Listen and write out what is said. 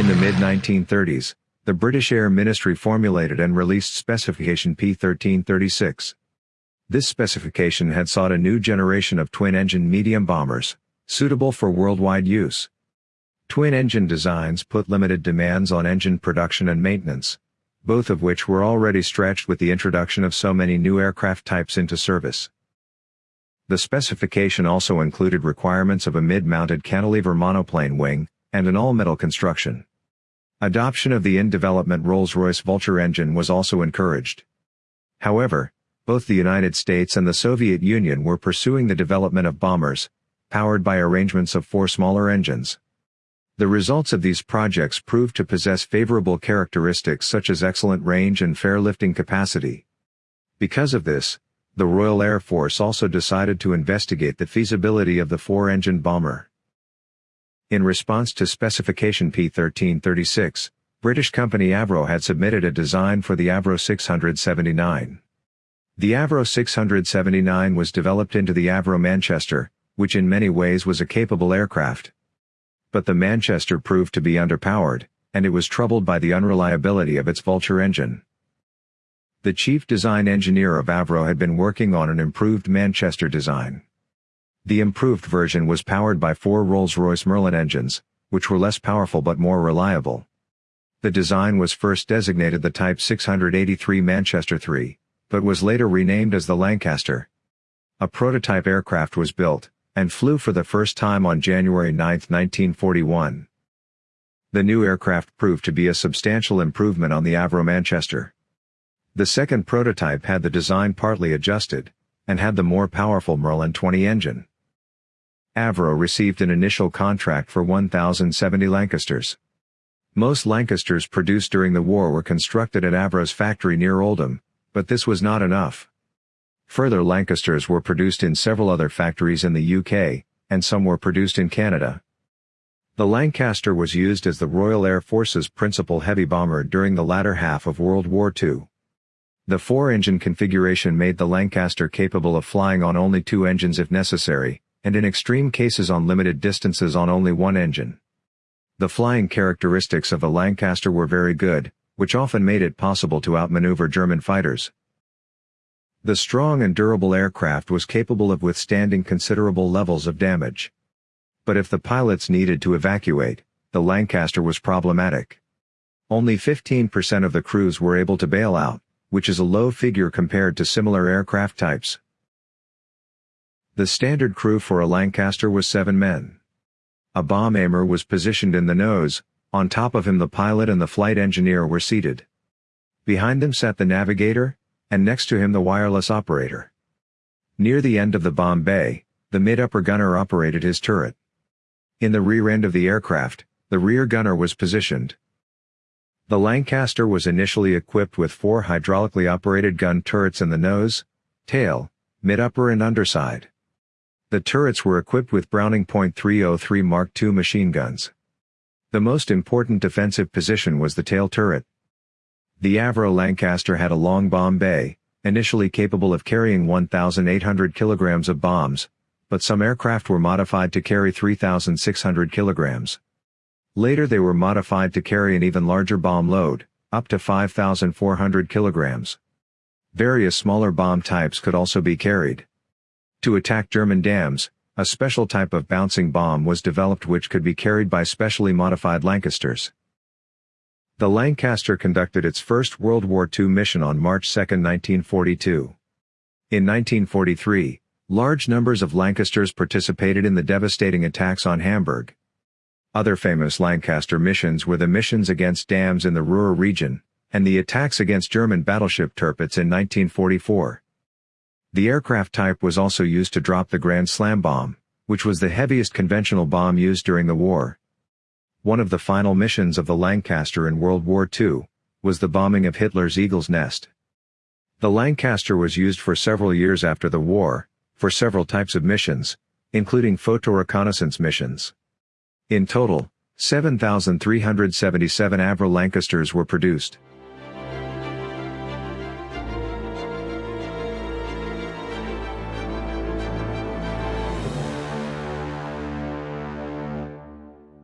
In the mid-1930s, the British Air Ministry formulated and released Specification P-1336. This specification had sought a new generation of twin-engine medium bombers, suitable for worldwide use. Twin-engine designs put limited demands on engine production and maintenance, both of which were already stretched with the introduction of so many new aircraft types into service. The specification also included requirements of a mid-mounted cantilever monoplane wing, and an all-metal construction. Adoption of the in-development Rolls-Royce Vulture engine was also encouraged. However, both the United States and the Soviet Union were pursuing the development of bombers, powered by arrangements of four smaller engines. The results of these projects proved to possess favorable characteristics such as excellent range and fair lifting capacity. Because of this, the Royal Air Force also decided to investigate the feasibility of the four-engine bomber. In response to specification P1336, British company Avro had submitted a design for the Avro 679. The Avro 679 was developed into the Avro Manchester, which in many ways was a capable aircraft. But the Manchester proved to be underpowered, and it was troubled by the unreliability of its Vulture engine. The chief design engineer of Avro had been working on an improved Manchester design. The improved version was powered by four Rolls-Royce Merlin engines, which were less powerful but more reliable. The design was first designated the Type 683 Manchester III, but was later renamed as the Lancaster. A prototype aircraft was built, and flew for the first time on January 9, 1941. The new aircraft proved to be a substantial improvement on the Avro Manchester. The second prototype had the design partly adjusted, and had the more powerful Merlin 20 engine. Avro received an initial contract for 1,070 Lancasters. Most Lancasters produced during the war were constructed at Avro's factory near Oldham, but this was not enough. Further Lancasters were produced in several other factories in the UK, and some were produced in Canada. The Lancaster was used as the Royal Air Force's principal heavy bomber during the latter half of World War II. The four-engine configuration made the Lancaster capable of flying on only two engines if necessary, and in extreme cases on limited distances on only one engine. The flying characteristics of the Lancaster were very good, which often made it possible to outmaneuver German fighters. The strong and durable aircraft was capable of withstanding considerable levels of damage. But if the pilots needed to evacuate, the Lancaster was problematic. Only 15% of the crews were able to bail out, which is a low figure compared to similar aircraft types. The standard crew for a Lancaster was seven men. A bomb aimer was positioned in the nose, on top of him the pilot and the flight engineer were seated. Behind them sat the navigator, and next to him the wireless operator. Near the end of the bomb bay, the mid-upper gunner operated his turret. In the rear end of the aircraft, the rear gunner was positioned. The Lancaster was initially equipped with four hydraulically operated gun turrets in the nose, tail, mid-upper and underside. The turrets were equipped with Browning .303 Mark II machine guns. The most important defensive position was the tail turret. The Avro Lancaster had a long bomb bay, initially capable of carrying 1,800 kilograms of bombs, but some aircraft were modified to carry 3,600 kilograms. Later they were modified to carry an even larger bomb load, up to 5,400 kilograms. Various smaller bomb types could also be carried. To attack German dams, a special type of bouncing bomb was developed which could be carried by specially modified Lancasters. The Lancaster conducted its first World War II mission on March 2, 1942. In 1943, large numbers of Lancasters participated in the devastating attacks on Hamburg. Other famous Lancaster missions were the missions against dams in the Ruhr region, and the attacks against German battleship Tirpitz in 1944. The aircraft type was also used to drop the Grand Slam bomb, which was the heaviest conventional bomb used during the war. One of the final missions of the Lancaster in World War II was the bombing of Hitler's Eagle's Nest. The Lancaster was used for several years after the war, for several types of missions, including photo reconnaissance missions. In total, 7,377 Avro Lancasters were produced.